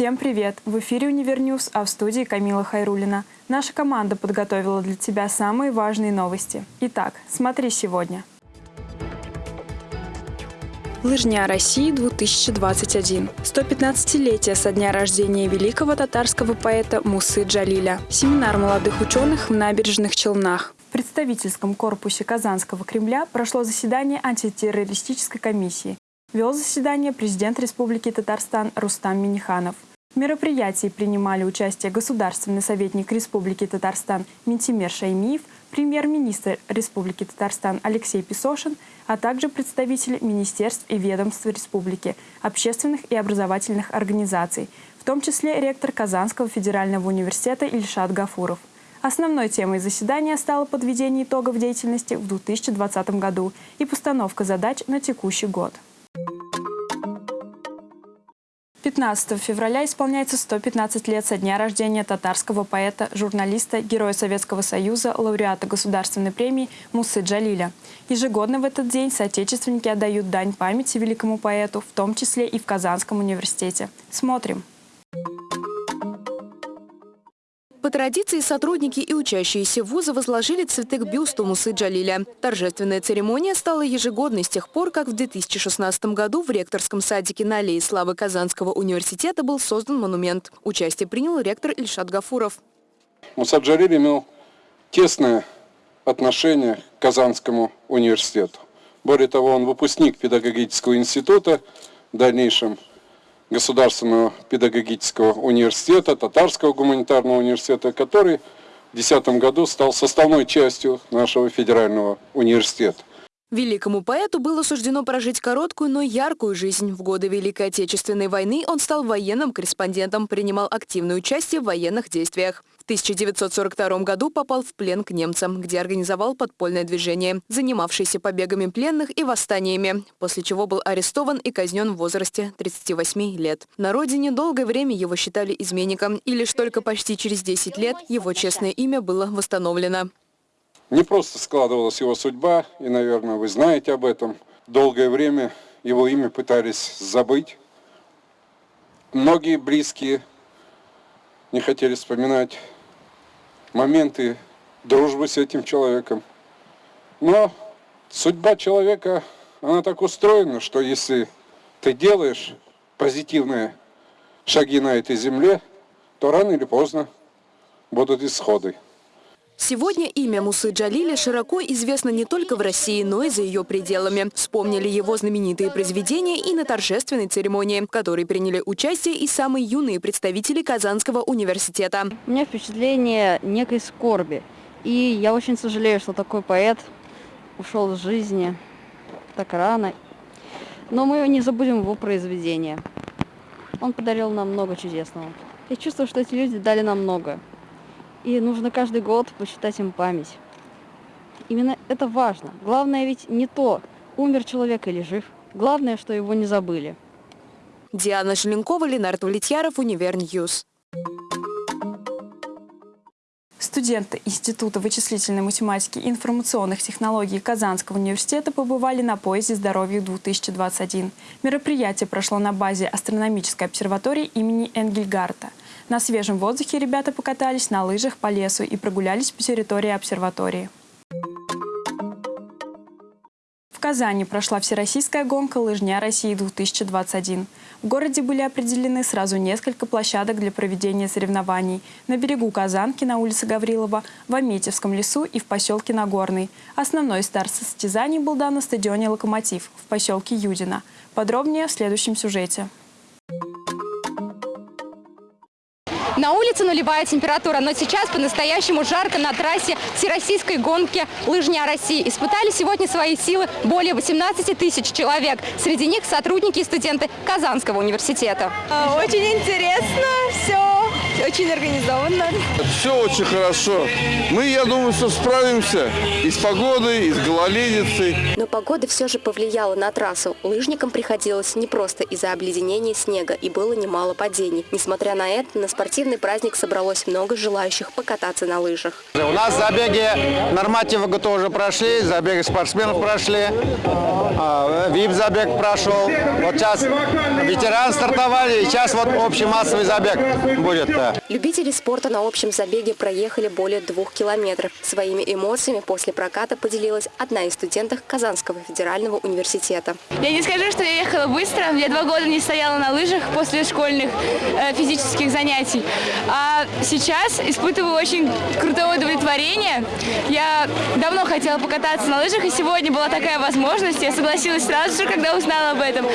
Всем привет! В эфире «Univer News», а в студии Камила Хайрулина. Наша команда подготовила для тебя самые важные новости. Итак, смотри сегодня. Лыжня России 2021. 115-летие со дня рождения великого татарского поэта Мусы Джалиля. Семинар молодых ученых в набережных Челнах. В представительском корпусе Казанского Кремля прошло заседание антитеррористической комиссии. Вел заседание президент Республики Татарстан Рустам Миниханов. В мероприятии принимали участие государственный советник Республики Татарстан Ментимер Шаймиев, премьер-министр Республики Татарстан Алексей Песошин, а также представители министерств и ведомств республики, общественных и образовательных организаций, в том числе ректор Казанского федерального университета Ильшат Гафуров. Основной темой заседания стало подведение итогов деятельности в 2020 году и постановка задач на текущий год. 15 февраля исполняется 115 лет со дня рождения татарского поэта, журналиста, героя Советского Союза, лауреата Государственной премии Мусы Джалиля. Ежегодно в этот день соотечественники отдают дань памяти великому поэту, в том числе и в Казанском университете. Смотрим. По традиции сотрудники и учащиеся вуза возложили цветы к бюсту Мусы Джалиля. Торжественная церемония стала ежегодной с тех пор, как в 2016 году в ректорском садике на аллее славы Казанского университета был создан монумент. Участие принял ректор Ильшат Гафуров. Муса Джалиль имел тесное отношение к Казанскому университету. Более того, он выпускник педагогического института, в дальнейшем Государственного педагогического университета, Татарского гуманитарного университета, который в 2010 году стал составной частью нашего федерального университета. Великому поэту было суждено прожить короткую, но яркую жизнь. В годы Великой Отечественной войны он стал военным корреспондентом, принимал активное участие в военных действиях. В 1942 году попал в плен к немцам, где организовал подпольное движение, занимавшееся побегами пленных и восстаниями, после чего был арестован и казнен в возрасте 38 лет. На родине долгое время его считали изменником, и лишь только почти через 10 лет его честное имя было восстановлено. Не просто складывалась его судьба, и, наверное, вы знаете об этом. Долгое время его имя пытались забыть. Многие близкие не хотели вспоминать моменты дружбы с этим человеком. Но судьба человека, она так устроена, что если ты делаешь позитивные шаги на этой земле, то рано или поздно будут исходы. Сегодня имя Мусы Джалиля широко известно не только в России, но и за ее пределами. Вспомнили его знаменитые произведения и на торжественной церемонии, в которой приняли участие и самые юные представители Казанского университета. У меня впечатление некой скорби. И я очень сожалею, что такой поэт ушел из жизни так рано. Но мы не забудем его произведения. Он подарил нам много чудесного. Я чувствую, что эти люди дали нам много. И нужно каждый год почитать им память. Именно это важно. Главное ведь не то, умер человек или жив. Главное, что его не забыли. Диана Желенкова, Ленар Довлетьяров, Univer News. Студенты Института вычислительной математики и информационных технологий Казанского университета побывали на поезде «Здоровье-2021». Мероприятие прошло на базе астрономической обсерватории имени Энгельгарта. На свежем воздухе ребята покатались на лыжах по лесу и прогулялись по территории обсерватории. В Казани прошла всероссийская гонка «Лыжня России-2021». В городе были определены сразу несколько площадок для проведения соревнований. На берегу Казанки, на улице Гаврилова, в Аметьевском лесу и в поселке Нагорный. Основной старт состязаний был дан на стадионе «Локомотив» в поселке Юдина. Подробнее в следующем сюжете. На улице нулевая температура, но сейчас по-настоящему жарко на трассе Всероссийской гонки «Лыжня России». Испытали сегодня свои силы более 18 тысяч человек. Среди них сотрудники и студенты Казанского университета. Очень интересно все. Очень организованно. Все очень хорошо. Мы, я думаю, что справимся и с погодой, и с гололедицей. Но погода все же повлияла на трассу. Лыжникам приходилось не просто из-за обледенения снега, и было немало падений. Несмотря на это, на спортивный праздник собралось много желающих покататься на лыжах. У нас забеги нормативы тоже прошли, забеги спортсменов прошли, ВИП-забег прошел. Вот сейчас ветеран стартовали, и сейчас вот общий массовый забег будет. Любители спорта на общем забеге проехали более двух километров. Своими эмоциями после проката поделилась одна из студенток Казанского федерального университета. Я не скажу, что я ехала быстро. Я два года не стояла на лыжах после школьных э, физических занятий. А сейчас испытываю очень крутое удовлетворение. Я давно хотела покататься на лыжах, и сегодня была такая возможность. Я согласилась сразу же, когда узнала об этом.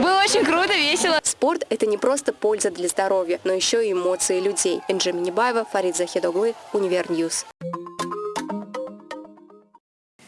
Было очень круто, весело. Спорт – это не просто польза для здоровья, но еще и эмоции людей. Энджи Минибаева, Фарид Захидоглы, Univer News.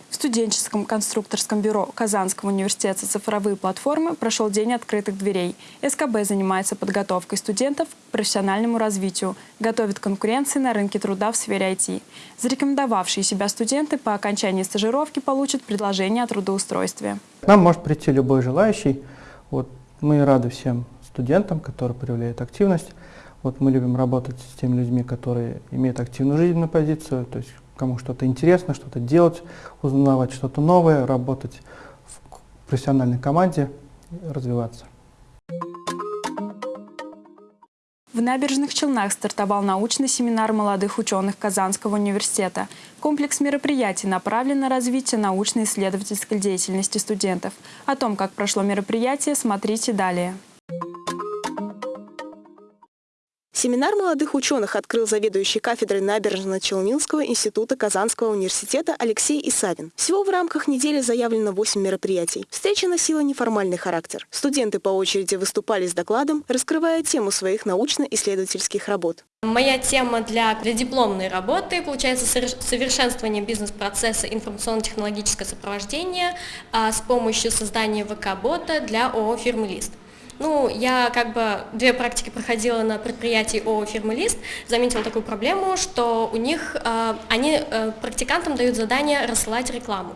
В студенческом конструкторском бюро Казанского университета «Цифровые платформы» прошел День открытых дверей. СКБ занимается подготовкой студентов к профессиональному развитию, готовит к конкуренции на рынке труда в сфере IT. Зарекомендовавшие себя студенты по окончании стажировки получат предложение о трудоустройстве. К нам может прийти любой желающий. Вот мы рады всем студентам, которые проявляют активность. Вот мы любим работать с теми людьми, которые имеют активную жизненную позицию, то есть кому что-то интересно, что-то делать, узнавать что-то новое, работать в профессиональной команде, развиваться. В Набережных Челнах стартовал научный семинар молодых ученых Казанского университета. Комплекс мероприятий направлен на развитие научно-исследовательской деятельности студентов. О том, как прошло мероприятие, смотрите далее. Семинар молодых ученых открыл заведующий кафедрой Набережно-Челнинского института Казанского университета Алексей Исавин. Всего в рамках недели заявлено 8 мероприятий. Встреча носила неформальный характер. Студенты по очереди выступали с докладом, раскрывая тему своих научно-исследовательских работ. Моя тема для, для дипломной работы получается совершенствование бизнес-процесса информационно-технологическое сопровождение а, с помощью создания ВК-бота для ООО «Фирмы Лист». Ну, я как бы две практики проходила на предприятии ООО «Фирмы Лист», заметила такую проблему, что у них, э, они э, практикантам дают задание рассылать рекламу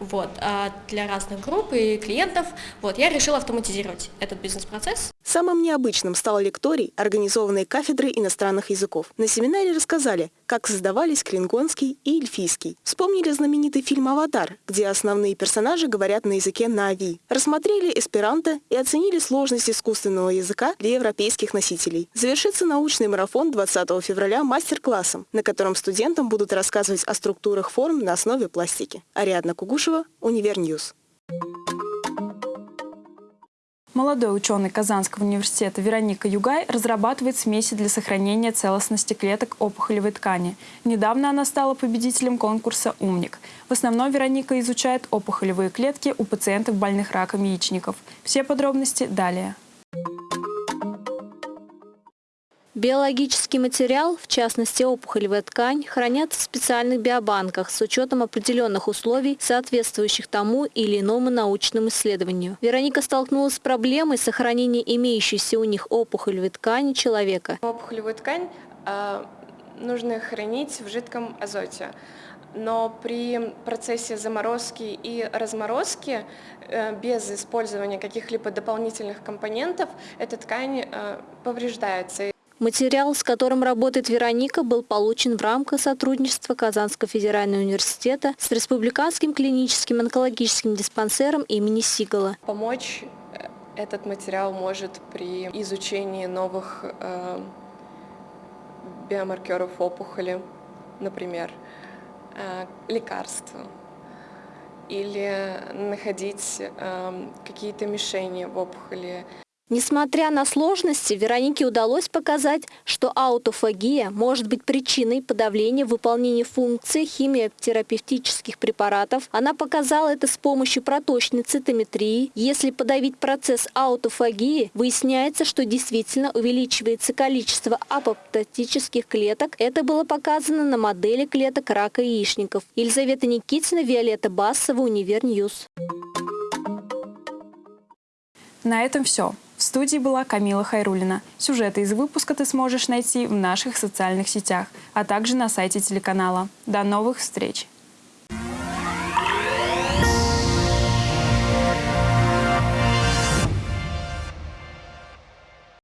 вот, а для разных групп и клиентов. Вот, я решила автоматизировать этот бизнес-процесс. Самым необычным стал лекторий, организованный кафедрой иностранных языков. На семинаре рассказали, как создавались клингонский и эльфийский. Вспомнили знаменитый фильм «Аватар», где основные персонажи говорят на языке нави. Рассмотрели эсперанто и оценили сложность искусственного языка для европейских носителей. Завершится научный марафон 20 февраля мастер-классом, на котором студентам будут рассказывать о структурах форм на основе пластики. Ариадна Кугушева, Univer News. Молодой ученый Казанского университета Вероника Югай разрабатывает смеси для сохранения целостности клеток опухолевой ткани. Недавно она стала победителем конкурса «Умник». В основном Вероника изучает опухолевые клетки у пациентов больных раком яичников. Все подробности далее. Биологический материал, в частности опухолевая ткань, хранятся в специальных биобанках с учетом определенных условий, соответствующих тому или иному научному исследованию. Вероника столкнулась с проблемой сохранения имеющейся у них опухолевой ткани человека. Опухолевую ткань э, нужно хранить в жидком азоте но при процессе заморозки и разморозки э, без использования каких-либо дополнительных компонентов эта ткань э, повреждается. Материал, с которым работает Вероника, был получен в рамках сотрудничества Казанского федерального университета с Республиканским клиническим онкологическим диспансером имени Сигала. Помочь э, этот материал может при изучении новых э, биомаркеров опухоли, например, э, лекарств или находить э, какие-то мишени в опухоли. Несмотря на сложности, Веронике удалось показать, что аутофагия может быть причиной подавления выполнения функций химиотерапевтических препаратов. Она показала это с помощью проточной цитометрии. Если подавить процесс аутофагии, выясняется, что действительно увеличивается количество апоптотических клеток. Это было показано на модели клеток рака яичников. Елизавета Никитина, Виолетта Басова, Univer News. На этом все. В студии была Камила Хайрулина. Сюжеты из выпуска ты сможешь найти в наших социальных сетях, а также на сайте телеканала. До новых встреч!